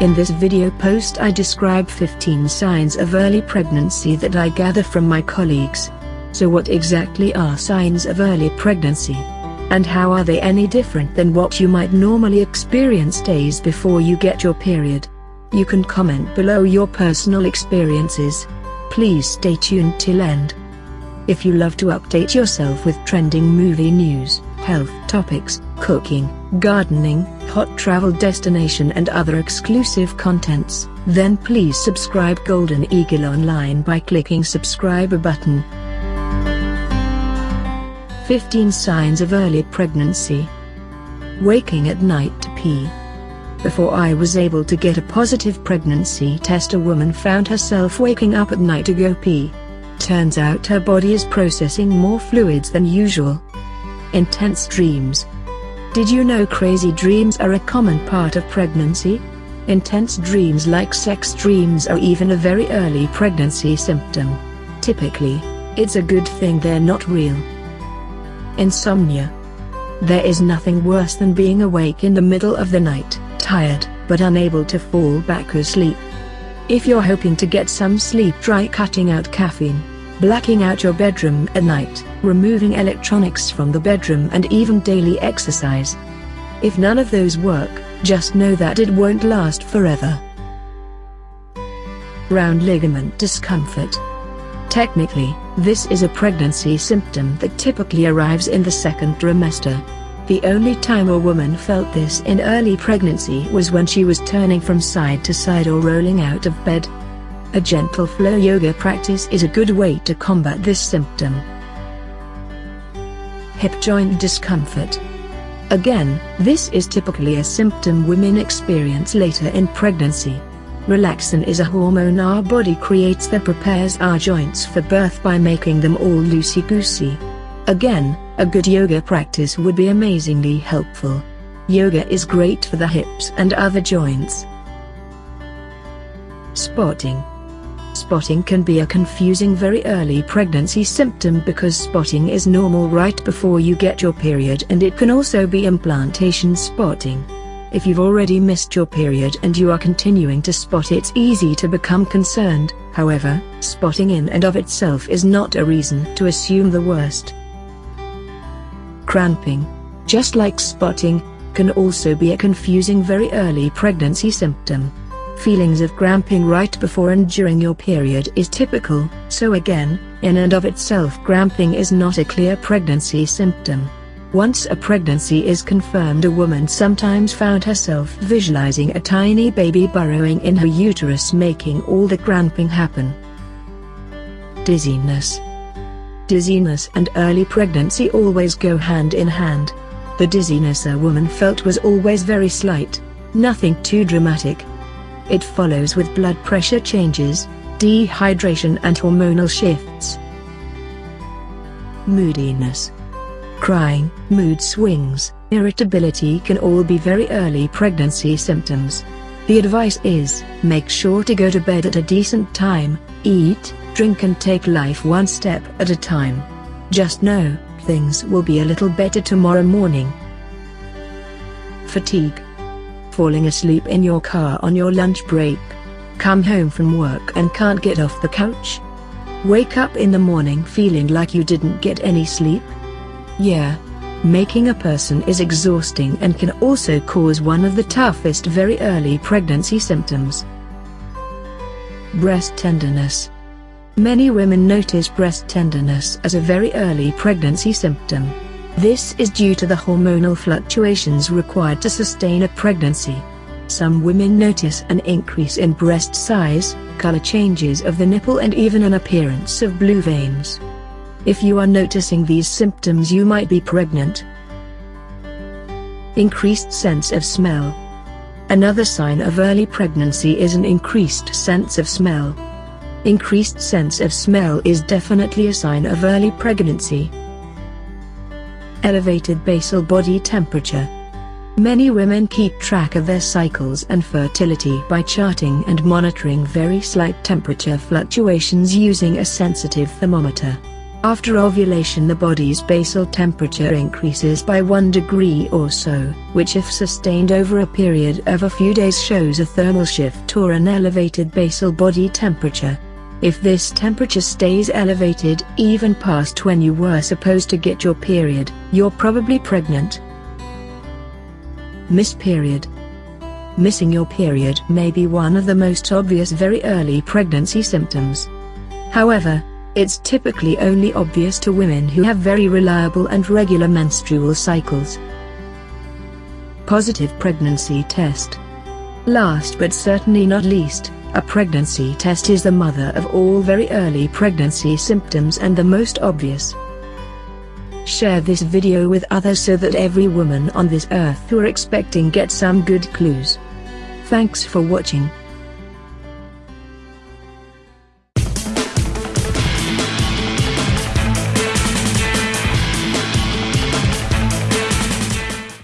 In this video post I describe 15 signs of early pregnancy that I gather from my colleagues. So what exactly are signs of early pregnancy? And how are they any different than what you might normally experience days before you get your period? You can comment below your personal experiences. Please stay tuned till end. If you love to update yourself with trending movie news, health topics, cooking, gardening, hot travel destination and other exclusive contents, then please subscribe Golden Eagle Online by clicking subscribe button. 15 Signs of Early Pregnancy Waking at night to pee before I was able to get a positive pregnancy test a woman found herself waking up at night to go pee. Turns out her body is processing more fluids than usual. Intense dreams. Did you know crazy dreams are a common part of pregnancy? Intense dreams like sex dreams are even a very early pregnancy symptom. Typically, it's a good thing they're not real. Insomnia. There is nothing worse than being awake in the middle of the night tired, but unable to fall back asleep. If you're hoping to get some sleep try cutting out caffeine, blacking out your bedroom at night, removing electronics from the bedroom and even daily exercise. If none of those work, just know that it won't last forever. Round ligament discomfort. Technically, this is a pregnancy symptom that typically arrives in the second trimester. The only time a woman felt this in early pregnancy was when she was turning from side to side or rolling out of bed. A gentle flow yoga practice is a good way to combat this symptom. Hip joint discomfort. Again, this is typically a symptom women experience later in pregnancy. Relaxin is a hormone our body creates that prepares our joints for birth by making them all loosey-goosey. Again, a good yoga practice would be amazingly helpful. Yoga is great for the hips and other joints. Spotting Spotting can be a confusing very early pregnancy symptom because spotting is normal right before you get your period and it can also be implantation spotting. If you've already missed your period and you are continuing to spot it's easy to become concerned, however, spotting in and of itself is not a reason to assume the worst. Cramping, just like spotting, can also be a confusing very early pregnancy symptom. Feelings of cramping right before and during your period is typical, so again, in and of itself cramping is not a clear pregnancy symptom. Once a pregnancy is confirmed a woman sometimes found herself visualizing a tiny baby burrowing in her uterus making all the cramping happen. Dizziness Dizziness and early pregnancy always go hand in hand. The dizziness a woman felt was always very slight, nothing too dramatic. It follows with blood pressure changes, dehydration and hormonal shifts. Moodiness Crying, mood swings, irritability can all be very early pregnancy symptoms. The advice is, make sure to go to bed at a decent time, eat, drink and take life one step at a time. Just know, things will be a little better tomorrow morning. Fatigue. Falling asleep in your car on your lunch break. Come home from work and can't get off the couch? Wake up in the morning feeling like you didn't get any sleep? Yeah. Making a person is exhausting and can also cause one of the toughest very early pregnancy symptoms. Breast tenderness. Many women notice breast tenderness as a very early pregnancy symptom. This is due to the hormonal fluctuations required to sustain a pregnancy. Some women notice an increase in breast size, color changes of the nipple and even an appearance of blue veins. If you are noticing these symptoms you might be pregnant. Increased sense of smell. Another sign of early pregnancy is an increased sense of smell. Increased sense of smell is definitely a sign of early pregnancy. Elevated basal body temperature. Many women keep track of their cycles and fertility by charting and monitoring very slight temperature fluctuations using a sensitive thermometer. After ovulation the body's basal temperature increases by 1 degree or so, which if sustained over a period of a few days shows a thermal shift or an elevated basal body temperature. If this temperature stays elevated even past when you were supposed to get your period, you're probably pregnant. Miss period Missing your period may be one of the most obvious very early pregnancy symptoms. However, it's typically only obvious to women who have very reliable and regular menstrual cycles. Positive pregnancy test. Last but certainly not least, a pregnancy test is the mother of all very early pregnancy symptoms and the most obvious. Share this video with others so that every woman on this earth who are expecting gets some good clues. Thanks for watching.